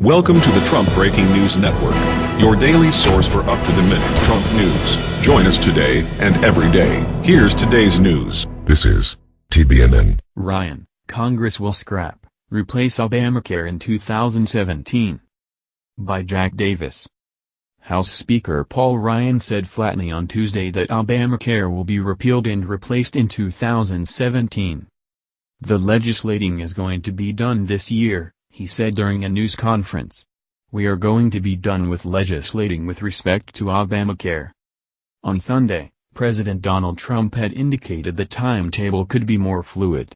Welcome to the Trump Breaking News Network, your daily source for up-to-the-minute Trump news. Join us today and every day. Here's today's news. This is TBNN. Ryan, Congress will scrap, replace Obamacare in 2017. By Jack Davis. House Speaker Paul Ryan said flatly on Tuesday that Obamacare will be repealed and replaced in 2017. The legislating is going to be done this year, he said during a news conference. We are going to be done with legislating with respect to Obamacare. On Sunday, President Donald Trump had indicated the timetable could be more fluid.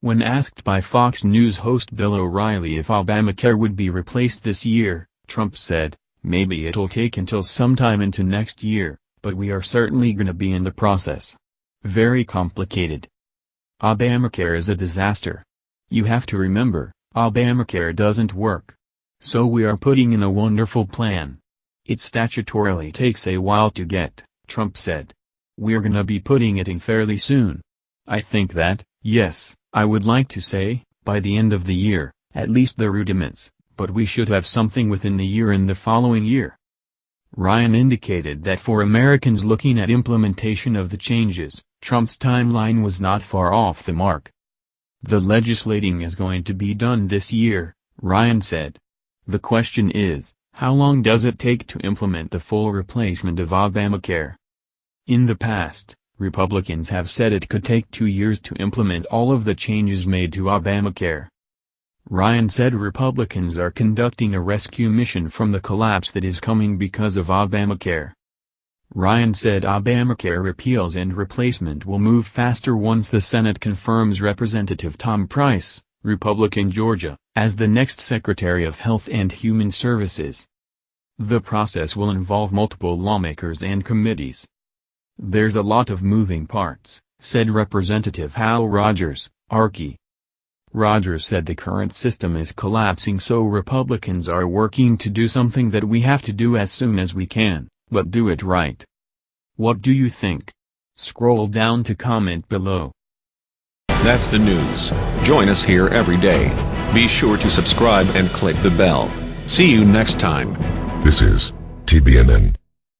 When asked by Fox News host Bill O'Reilly if Obamacare would be replaced this year, Trump said, maybe it'll take until sometime into next year, but we are certainly gonna be in the process. Very complicated. Obamacare is a disaster. You have to remember, Obamacare doesn't work. So we are putting in a wonderful plan. It statutorily takes a while to get, Trump said. We're gonna be putting it in fairly soon. I think that, yes, I would like to say, by the end of the year, at least the rudiments, but we should have something within the year and the following year. Ryan indicated that for Americans looking at implementation of the changes, Trump's timeline was not far off the mark. The legislating is going to be done this year, Ryan said. The question is, how long does it take to implement the full replacement of Obamacare? In the past, Republicans have said it could take two years to implement all of the changes made to Obamacare. Ryan said Republicans are conducting a rescue mission from the collapse that is coming because of Obamacare. Ryan said Obamacare repeals and replacement will move faster once the Senate confirms Representative Tom Price, Republican Georgia, as the next Secretary of Health and Human Services. The process will involve multiple lawmakers and committees. There's a lot of moving parts, said Representative Hal Rogers, Archie. Rogers said the current system is collapsing so Republicans are working to do something that we have to do as soon as we can but do it right. What do you think? Scroll down to comment below. That's the news. Join us here every day. Be sure to subscribe and click the bell. See you next time. This is TBNN.